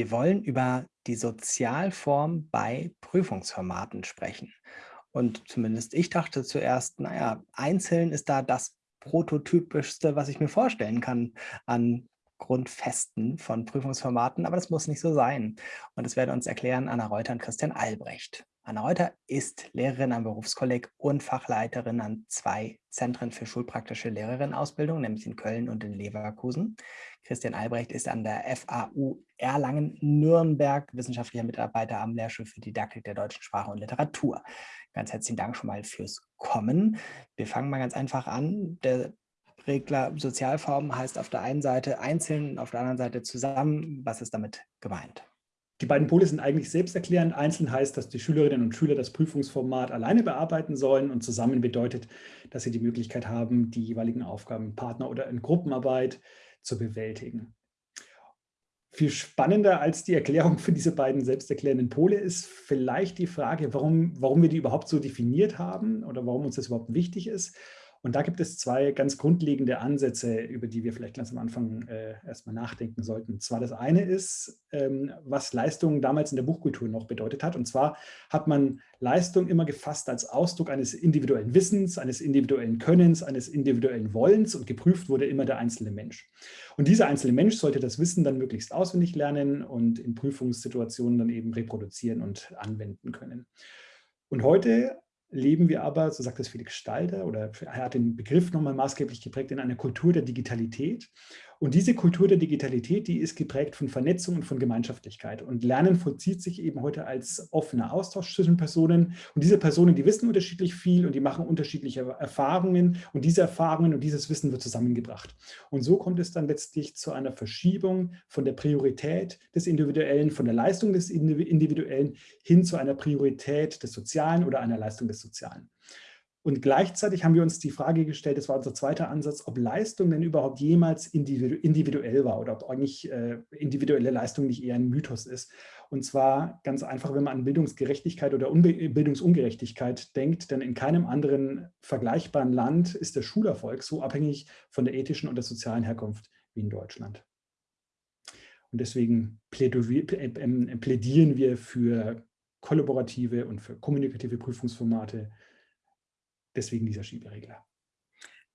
Wir wollen über die Sozialform bei Prüfungsformaten sprechen. Und zumindest ich dachte zuerst, naja, einzeln ist da das prototypischste, was ich mir vorstellen kann an Grundfesten von Prüfungsformaten, aber das muss nicht so sein. Und das werden uns erklären Anna Reuter und Christian Albrecht. Anna Reuter ist Lehrerin am Berufskolleg und Fachleiterin an zwei Zentren für schulpraktische Lehrerinnenausbildung, nämlich in Köln und in Leverkusen. Christian Albrecht ist an der FAU Erlangen-Nürnberg wissenschaftlicher Mitarbeiter am Lehrstuhl für Didaktik der deutschen Sprache und Literatur. Ganz herzlichen Dank schon mal fürs Kommen. Wir fangen mal ganz einfach an. Der Regler Sozialform heißt auf der einen Seite einzeln, auf der anderen Seite zusammen. Was ist damit gemeint? Die beiden Pole sind eigentlich selbsterklärend. Einzeln heißt, dass die Schülerinnen und Schüler das Prüfungsformat alleine bearbeiten sollen und zusammen bedeutet, dass sie die Möglichkeit haben, die jeweiligen Aufgaben im Partner- oder in Gruppenarbeit zu bewältigen. Viel spannender als die Erklärung für diese beiden selbsterklärenden Pole ist vielleicht die Frage, warum, warum wir die überhaupt so definiert haben oder warum uns das überhaupt wichtig ist. Und da gibt es zwei ganz grundlegende Ansätze, über die wir vielleicht ganz am Anfang äh, erstmal nachdenken sollten. Und zwar das eine ist, ähm, was Leistung damals in der Buchkultur noch bedeutet hat. Und zwar hat man Leistung immer gefasst als Ausdruck eines individuellen Wissens, eines individuellen Könnens, eines individuellen Wollens und geprüft wurde immer der einzelne Mensch. Und dieser einzelne Mensch sollte das Wissen dann möglichst auswendig lernen und in Prüfungssituationen dann eben reproduzieren und anwenden können. Und heute leben wir aber, so sagt es Felix Stalder, oder er hat den Begriff nochmal maßgeblich geprägt, in einer Kultur der Digitalität. Und diese Kultur der Digitalität, die ist geprägt von Vernetzung und von Gemeinschaftlichkeit. Und Lernen vollzieht sich eben heute als offener Austausch zwischen Personen. Und diese Personen, die wissen unterschiedlich viel und die machen unterschiedliche Erfahrungen. Und diese Erfahrungen und dieses Wissen wird zusammengebracht. Und so kommt es dann letztlich zu einer Verschiebung von der Priorität des Individuellen, von der Leistung des Individuellen hin zu einer Priorität des Sozialen oder einer Leistung des Sozialen. Und gleichzeitig haben wir uns die Frage gestellt, das war unser zweiter Ansatz, ob Leistung denn überhaupt jemals individuell war oder ob eigentlich äh, individuelle Leistung nicht eher ein Mythos ist. Und zwar ganz einfach, wenn man an Bildungsgerechtigkeit oder Unbe Bildungsungerechtigkeit denkt, denn in keinem anderen vergleichbaren Land ist der Schulerfolg so abhängig von der ethischen und der sozialen Herkunft wie in Deutschland. Und deswegen ähm, plädieren wir für kollaborative und für kommunikative Prüfungsformate, deswegen dieser Schieberegler.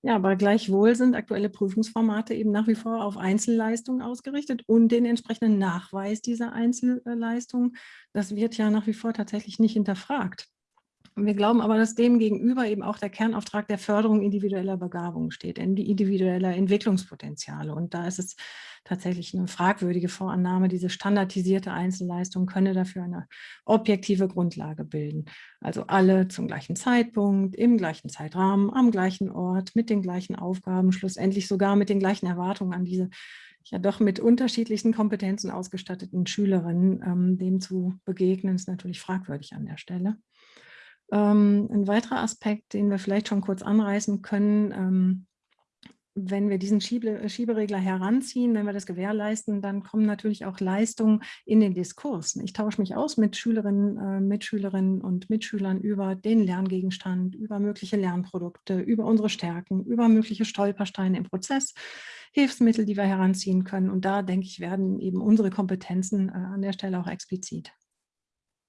Ja, aber gleichwohl sind aktuelle Prüfungsformate eben nach wie vor auf Einzelleistungen ausgerichtet und den entsprechenden Nachweis dieser Einzelleistung. Das wird ja nach wie vor tatsächlich nicht hinterfragt. Wir glauben aber, dass dem gegenüber eben auch der Kernauftrag der Förderung individueller Begabungen steht, individueller Entwicklungspotenziale. Und da ist es tatsächlich eine fragwürdige Vorannahme, diese standardisierte Einzelleistung könne dafür eine objektive Grundlage bilden. Also alle zum gleichen Zeitpunkt, im gleichen Zeitrahmen, am gleichen Ort, mit den gleichen Aufgaben, schlussendlich sogar mit den gleichen Erwartungen an diese ja doch mit unterschiedlichen Kompetenzen ausgestatteten Schülerinnen, ähm, dem zu begegnen, ist natürlich fragwürdig an der Stelle. Ähm, ein weiterer Aspekt, den wir vielleicht schon kurz anreißen können, ähm, wenn wir diesen Schiebe, Schieberegler heranziehen, wenn wir das gewährleisten, dann kommen natürlich auch Leistungen in den Diskurs. Ich tausche mich aus mit Schülerinnen, äh, Mitschülerinnen und Mitschülern über den Lerngegenstand, über mögliche Lernprodukte, über unsere Stärken, über mögliche Stolpersteine im Prozess, Hilfsmittel, die wir heranziehen können. Und da, denke ich, werden eben unsere Kompetenzen äh, an der Stelle auch explizit.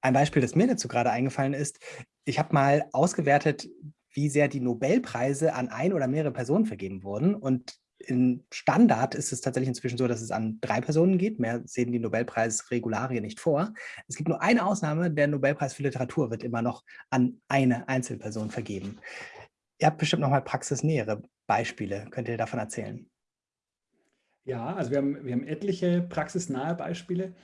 Ein Beispiel, das mir dazu gerade eingefallen ist, ich habe mal ausgewertet, wie sehr die Nobelpreise an ein oder mehrere Personen vergeben wurden. Und im Standard ist es tatsächlich inzwischen so, dass es an drei Personen geht. Mehr sehen die Nobelpreisregularien nicht vor. Es gibt nur eine Ausnahme, der Nobelpreis für Literatur wird immer noch an eine Einzelperson vergeben. Ihr habt bestimmt noch mal praxisnähere Beispiele. Könnt ihr davon erzählen? Ja, also wir haben, wir haben etliche praxisnahe Beispiele.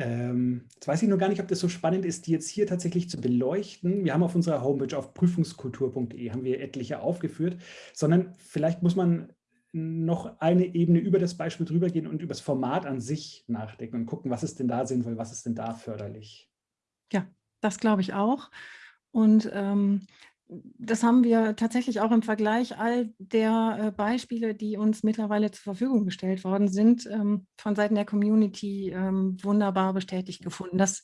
Ähm, jetzt weiß ich nur gar nicht, ob das so spannend ist, die jetzt hier tatsächlich zu beleuchten. Wir haben auf unserer Homepage auf prüfungskultur.de haben wir etliche aufgeführt, sondern vielleicht muss man noch eine Ebene über das Beispiel drüber gehen und über das Format an sich nachdenken und gucken, was ist denn da sinnvoll, was ist denn da förderlich. Ja, das glaube ich auch. Und ähm, das haben wir tatsächlich auch im Vergleich all der äh, Beispiele, die uns mittlerweile zur Verfügung gestellt worden sind, ähm, von Seiten der Community ähm, wunderbar bestätigt gefunden, dass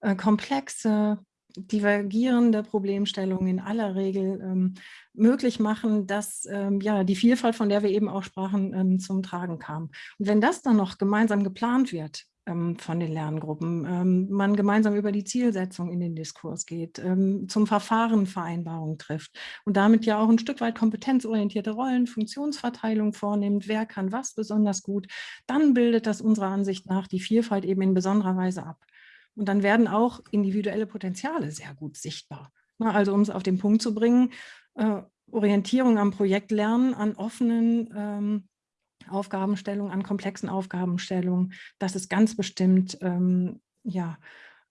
äh, komplexe, divergierende Problemstellungen in aller Regel ähm, möglich machen, dass ja, die Vielfalt, von der wir eben auch sprachen, zum Tragen kam. Und wenn das dann noch gemeinsam geplant wird, von den Lerngruppen, ähm, man gemeinsam über die Zielsetzung in den Diskurs geht, ähm, zum Verfahren Vereinbarungen trifft und damit ja auch ein Stück weit kompetenzorientierte Rollen, Funktionsverteilung vornimmt, wer kann was besonders gut, dann bildet das unserer Ansicht nach die Vielfalt eben in besonderer Weise ab. Und dann werden auch individuelle Potenziale sehr gut sichtbar. Also um es auf den Punkt zu bringen, äh, Orientierung am Projektlernen, an offenen Aufgabenstellungen, an komplexen Aufgabenstellungen, das ist ganz bestimmt ähm, ja,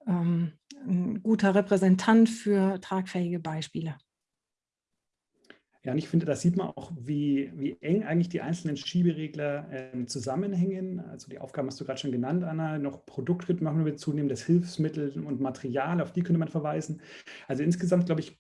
ähm, ein guter Repräsentant für tragfähige Beispiele. Ja, und ich finde, da sieht man auch, wie, wie eng eigentlich die einzelnen Schieberegler äh, zusammenhängen. Also die Aufgaben hast du gerade schon genannt, Anna. Noch Produktritt machen wir zunehmendes Hilfsmittel und Material, auf die könnte man verweisen. Also insgesamt, glaube ich,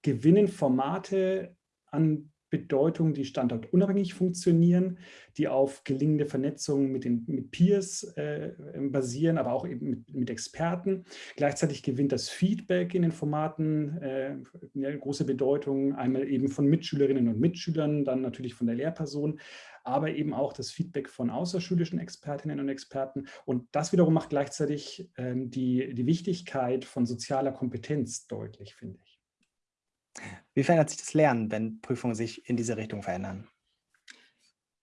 gewinnen Formate an Bedeutung, die standortunabhängig funktionieren, die auf gelingende Vernetzung mit, den, mit Peers äh, basieren, aber auch eben mit, mit, Experten. Gleichzeitig gewinnt das Feedback in den Formaten äh, eine große Bedeutung, einmal eben von Mitschülerinnen und Mitschülern, dann natürlich von der Lehrperson, aber eben auch das Feedback von außerschulischen Expertinnen und Experten. Und das wiederum macht gleichzeitig ähm, die, die Wichtigkeit von sozialer Kompetenz deutlich, finde ich. Wie verändert sich das Lernen, wenn Prüfungen sich in diese Richtung verändern?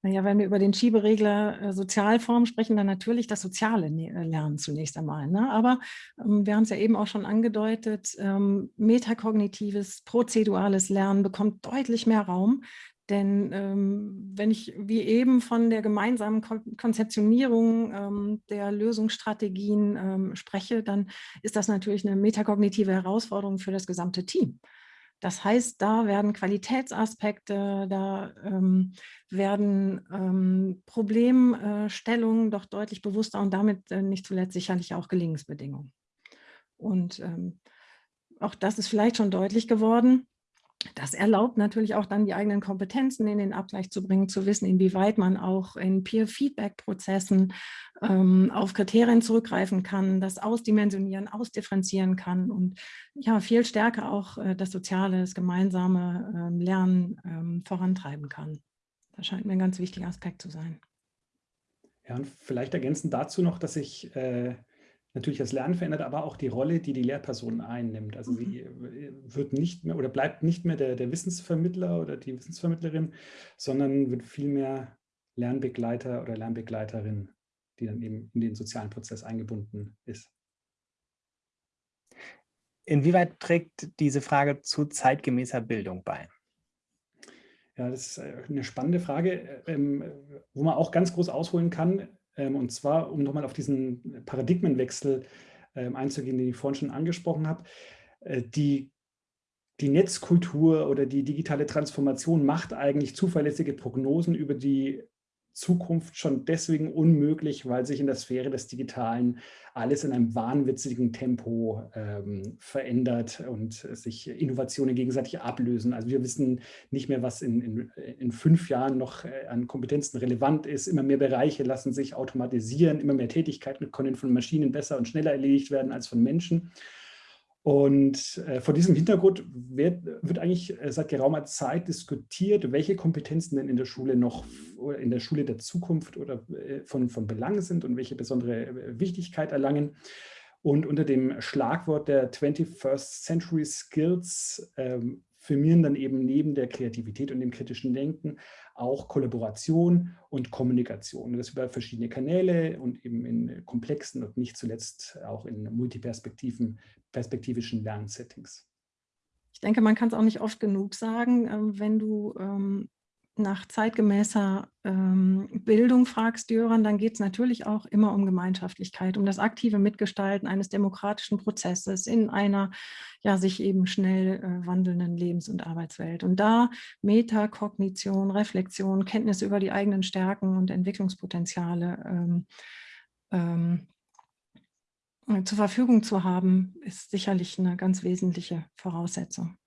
Naja, wenn wir über den Schieberegler äh, Sozialform sprechen, dann natürlich das soziale ne äh, Lernen zunächst einmal. Ne? Aber ähm, wir haben es ja eben auch schon angedeutet, ähm, metakognitives, prozedurales Lernen bekommt deutlich mehr Raum. Denn ähm, wenn ich wie eben von der gemeinsamen Kon Konzeptionierung ähm, der Lösungsstrategien ähm, spreche, dann ist das natürlich eine metakognitive Herausforderung für das gesamte Team. Das heißt, da werden Qualitätsaspekte, da ähm, werden ähm, Problemstellungen doch deutlich bewusster und damit äh, nicht zuletzt sicherlich auch Gelingensbedingungen. Und ähm, auch das ist vielleicht schon deutlich geworden. Das erlaubt natürlich auch dann die eigenen Kompetenzen in den Abgleich zu bringen, zu wissen, inwieweit man auch in Peer-Feedback-Prozessen ähm, auf Kriterien zurückgreifen kann, das ausdimensionieren, ausdifferenzieren kann und ja, viel stärker auch äh, das soziale, das gemeinsame ähm, Lernen ähm, vorantreiben kann. Das scheint mir ein ganz wichtiger Aspekt zu sein. Ja, und vielleicht ergänzend dazu noch, dass ich äh, natürlich das Lernen verändert, aber auch die Rolle, die die Lehrperson einnimmt. Also sie mhm. äh, wird nicht mehr oder bleibt nicht mehr der, der Wissensvermittler oder die Wissensvermittlerin, sondern wird vielmehr Lernbegleiter oder Lernbegleiterin, die dann eben in den sozialen Prozess eingebunden ist. Inwieweit trägt diese Frage zu zeitgemäßer Bildung bei? Ja, das ist äh, eine spannende Frage, ähm, wo man auch ganz groß ausholen kann. Ähm, und zwar, um nochmal auf diesen Paradigmenwechsel ähm, einzugehen, den ich vorhin schon angesprochen habe. Äh, die, die Netzkultur oder die digitale Transformation macht eigentlich zuverlässige Prognosen über die Zukunft schon deswegen unmöglich, weil sich in der Sphäre des Digitalen alles in einem wahnwitzigen Tempo ähm, verändert und sich Innovationen gegenseitig ablösen. Also wir wissen nicht mehr, was in, in, in fünf Jahren noch äh, an Kompetenzen relevant ist. Immer mehr Bereiche lassen sich automatisieren, immer mehr Tätigkeiten können von Maschinen besser und schneller erledigt werden als von Menschen. Und äh, vor diesem Hintergrund wird, wird eigentlich äh, seit geraumer Zeit diskutiert, welche Kompetenzen denn in der Schule noch, in der Schule der Zukunft oder äh, von, von Belang sind und welche besondere äh, Wichtigkeit erlangen. Und unter dem Schlagwort der 21st Century Skills ähm, firmieren dann eben neben der Kreativität und dem kritischen Denken auch Kollaboration und Kommunikation. Das über verschiedene Kanäle und eben in komplexen und nicht zuletzt auch in multiperspektiven, perspektivischen Lernsettings. Ich denke, man kann es auch nicht oft genug sagen, ähm, wenn du ähm, nach zeitgemäßer ähm, Bildung fragst, Jöran, dann geht es natürlich auch immer um Gemeinschaftlichkeit, um das aktive Mitgestalten eines demokratischen Prozesses in einer ja sich eben schnell äh, wandelnden Lebens- und Arbeitswelt. Und da Metakognition, Reflexion, Kenntnis über die eigenen Stärken und Entwicklungspotenziale ähm, ähm, zur Verfügung zu haben, ist sicherlich eine ganz wesentliche Voraussetzung.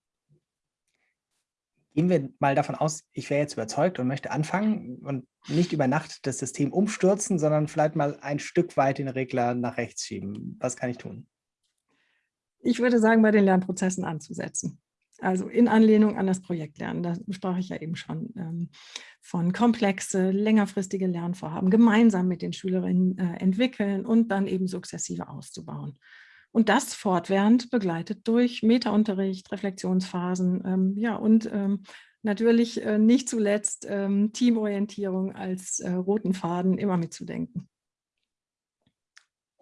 Gehen wir mal davon aus, ich wäre jetzt überzeugt und möchte anfangen und nicht über Nacht das System umstürzen, sondern vielleicht mal ein Stück weit den Regler nach rechts schieben. Was kann ich tun? Ich würde sagen, bei den Lernprozessen anzusetzen. Also in Anlehnung an das Projektlernen, da sprach ich ja eben schon ähm, von komplexe, längerfristige Lernvorhaben gemeinsam mit den Schülerinnen äh, entwickeln und dann eben sukzessive auszubauen. Und das fortwährend begleitet durch Metaunterricht, Reflexionsphasen ähm, ja, und ähm, natürlich äh, nicht zuletzt ähm, Teamorientierung als äh, roten Faden immer mitzudenken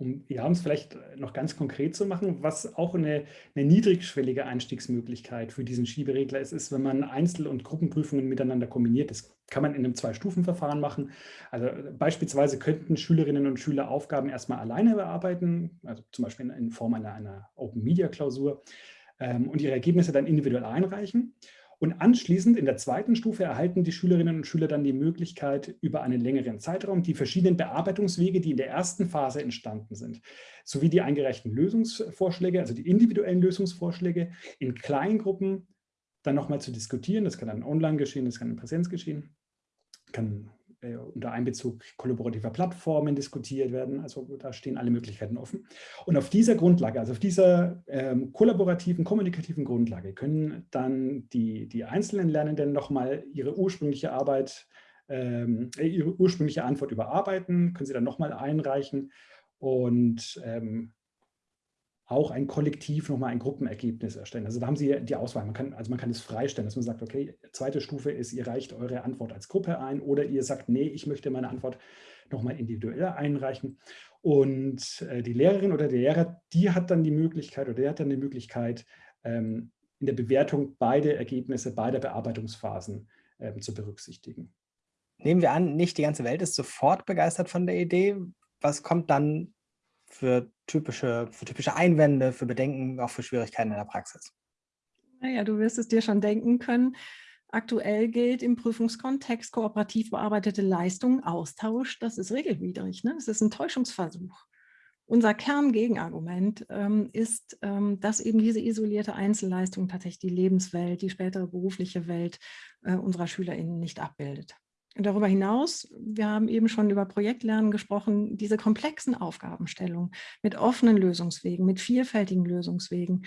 um ja, es vielleicht noch ganz konkret zu machen, was auch eine, eine niedrigschwellige Einstiegsmöglichkeit für diesen Schieberegler ist, ist, wenn man Einzel- und Gruppenprüfungen miteinander kombiniert. Das kann man in einem Zwei-Stufen-Verfahren machen. Also beispielsweise könnten Schülerinnen und Schüler Aufgaben erstmal alleine bearbeiten, also zum Beispiel in, Form einer, einer Open-Media-Klausur ähm, und ihre Ergebnisse dann individuell einreichen. Und anschließend in der zweiten Stufe erhalten die Schülerinnen und Schüler dann die Möglichkeit, über einen längeren Zeitraum die verschiedenen Bearbeitungswege, die in der ersten Phase entstanden sind, sowie die eingereichten Lösungsvorschläge, also die individuellen Lösungsvorschläge, in Kleingruppen dann nochmal zu diskutieren. Das kann dann online geschehen, das kann in Präsenz geschehen, kann äh, unter Einbezug kollaborativer Plattformen diskutiert werden. Also da stehen alle Möglichkeiten offen. Und auf dieser Grundlage, also auf dieser ähm, kollaborativen, kommunikativen Grundlage können dann die, die einzelnen Lernenden nochmal ihre ursprüngliche Arbeit, ähm, äh, ihre ursprüngliche Antwort überarbeiten, können sie dann nochmal einreichen und ähm, auch ein Kollektiv nochmal ein Gruppenergebnis erstellen. Also da haben Sie die Auswahl. Man kann, also man kann es freistellen, dass man sagt, okay, zweite Stufe ist, ihr reicht eure Antwort als Gruppe ein oder ihr sagt, nee, ich möchte meine Antwort nochmal individuell einreichen. Und äh, die Lehrerin oder der Lehrer, die hat dann die Möglichkeit oder der hat dann die Möglichkeit, ähm, in der Bewertung beide Ergebnisse beider Bearbeitungsphasen ähm, zu berücksichtigen. Nehmen wir an, nicht die ganze Welt ist sofort begeistert von der Idee. Was kommt dann für typische, für typische Einwände, für Bedenken, auch für Schwierigkeiten in der Praxis? Naja, du wirst es dir schon denken können. Aktuell gilt im Prüfungskontext kooperativ bearbeitete Leistung, Austausch, das ist regelwidrig, ne? das ist ein Täuschungsversuch. Unser Kerngegenargument ähm, ist, ähm, dass eben diese isolierte Einzelleistung tatsächlich die Lebenswelt, die spätere berufliche Welt äh, unserer SchülerInnen nicht abbildet. Darüber hinaus, wir haben eben schon über Projektlernen gesprochen, diese komplexen Aufgabenstellungen mit offenen Lösungswegen, mit vielfältigen Lösungswegen,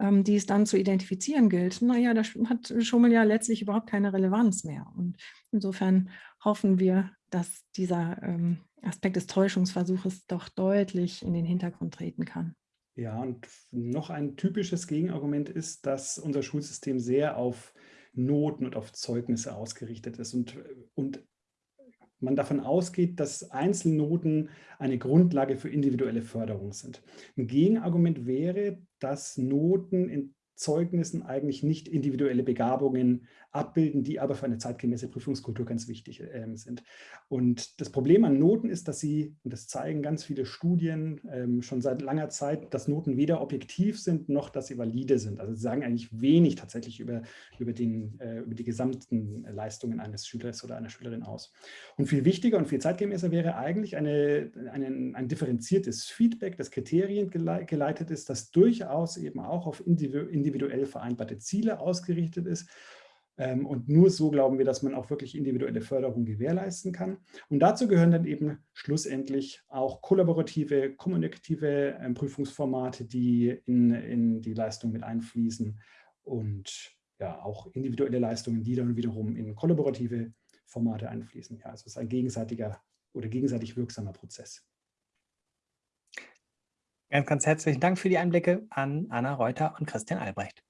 ähm, die es dann zu identifizieren gilt, naja, da hat Schummel ja letztlich überhaupt keine Relevanz mehr. Und insofern hoffen wir, dass dieser ähm, Aspekt des Täuschungsversuches doch deutlich in den Hintergrund treten kann. Ja, und noch ein typisches Gegenargument ist, dass unser Schulsystem sehr auf Noten und auf Zeugnisse ausgerichtet ist und, und man davon ausgeht, dass Einzelnoten eine Grundlage für individuelle Förderung sind. Ein Gegenargument wäre, dass Noten in Zeugnissen eigentlich nicht individuelle Begabungen abbilden, die aber für eine zeitgemäße Prüfungskultur ganz wichtig äh, sind. Und das Problem an Noten ist, dass sie, und das zeigen ganz viele Studien ähm, schon seit langer Zeit, dass Noten weder objektiv sind, noch dass sie valide sind. Also sie sagen eigentlich wenig tatsächlich über, über, den, äh, über die gesamten Leistungen eines Schülers oder einer Schülerin aus. Und viel wichtiger und viel zeitgemäßer wäre eigentlich eine, eine, ein differenziertes Feedback, das Kriterien geleitet ist, das durchaus eben auch auf individuell vereinbarte Ziele ausgerichtet ist ähm, und nur so glauben wir, dass man auch wirklich individuelle Förderung gewährleisten kann. Und dazu gehören dann eben schlussendlich auch kollaborative, kommunikative ähm, Prüfungsformate, die in, in die Leistung mit einfließen und ja, auch individuelle Leistungen, die dann wiederum in kollaborative Formate einfließen. Ja, also es ist ein gegenseitiger oder gegenseitig wirksamer Prozess. Ganz, ganz herzlichen Dank für die Einblicke an Anna Reuter und Christian Albrecht.